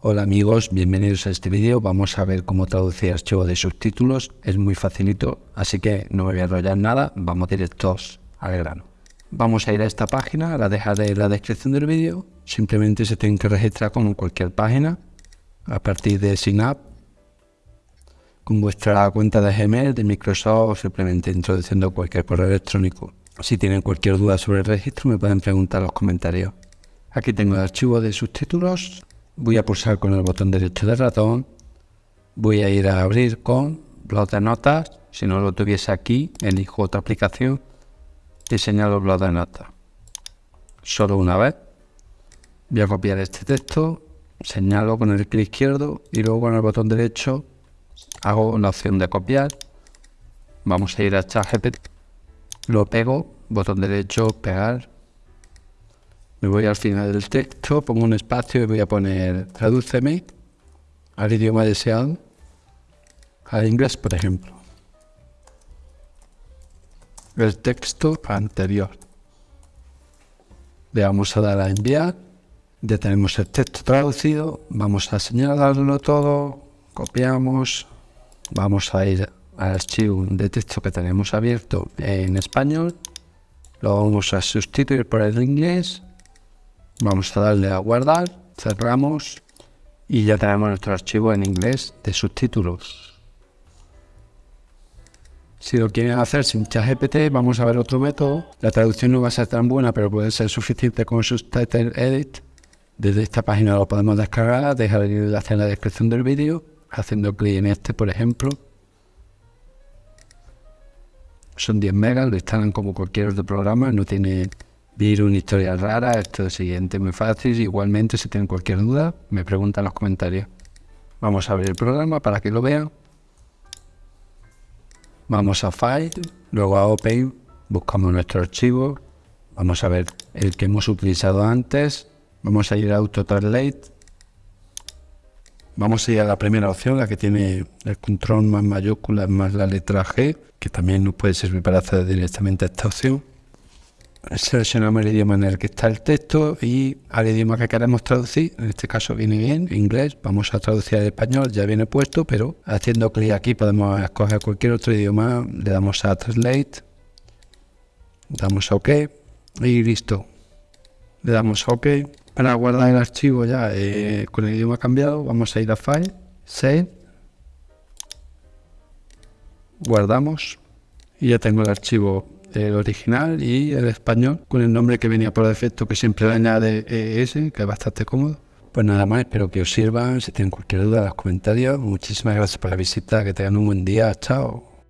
Hola amigos, bienvenidos a este vídeo. Vamos a ver cómo traducir archivos de subtítulos. Es muy facilito, así que no me voy a enrollar nada. Vamos directos al grano. Vamos a ir a esta página, la dejaré en la descripción del vídeo. Simplemente se tienen que registrar como cualquier página a partir de Synapse con vuestra cuenta de Gmail, de Microsoft o simplemente introduciendo cualquier correo electrónico. Si tienen cualquier duda sobre el registro me pueden preguntar en los comentarios. Aquí tengo el archivo de subtítulos. Voy a pulsar con el botón derecho del ratón. Voy a ir a abrir con blog de notas. Si no lo tuviese aquí, elijo otra aplicación y señalo blog de notas. Solo una vez. Voy a copiar este texto, señalo con el clic izquierdo y luego con el botón derecho hago la opción de copiar, vamos a ir a ChatGPT, lo pego, botón derecho, pegar, me voy al final del texto, pongo un espacio y voy a poner tradúceme al idioma deseado, al inglés por ejemplo. El texto anterior. Le vamos a dar a enviar, ya tenemos el texto traducido, vamos a señalarlo todo, copiamos, vamos a ir al archivo de texto que tenemos abierto en español, lo vamos a sustituir por el inglés, vamos a darle a guardar, cerramos y ya tenemos nuestro archivo en inglés de subtítulos. Si lo quieren hacer sin ChatGPT, vamos a ver otro método. La traducción no va a ser tan buena, pero puede ser suficiente con Subtitle Edit. Desde esta página lo podemos descargar, dejar el enlace en la descripción del vídeo haciendo clic en este, por ejemplo. Son 10 megas, lo instalan como cualquier otro programa, no tiene virus ni historia rara. Esto es siguiente, muy fácil. Igualmente, si tienen cualquier duda, me preguntan en los comentarios. Vamos a abrir el programa para que lo vean. Vamos a File, luego a Open, buscamos nuestro archivo. Vamos a ver el que hemos utilizado antes. Vamos a ir a Auto Translate Vamos a ir a la primera opción, la que tiene el control más mayúscula más la letra G, que también nos puede servir para hacer directamente esta opción. Seleccionamos el idioma en el que está el texto y al idioma que queremos traducir, en este caso viene bien, inglés, vamos a traducir al español, ya viene puesto, pero haciendo clic aquí podemos escoger cualquier otro idioma, le damos a Translate, damos a OK y listo. Le damos a OK. Para guardar el archivo ya eh, con el idioma cambiado, vamos a ir a File, Save, guardamos. Y ya tengo el archivo el original y el español con el nombre que venía por defecto que siempre le añade ES, que es bastante cómodo. Pues nada más, espero que os sirvan. Si tienen cualquier duda, en los comentarios. Muchísimas gracias por la visita. Que tengan un buen día. Chao.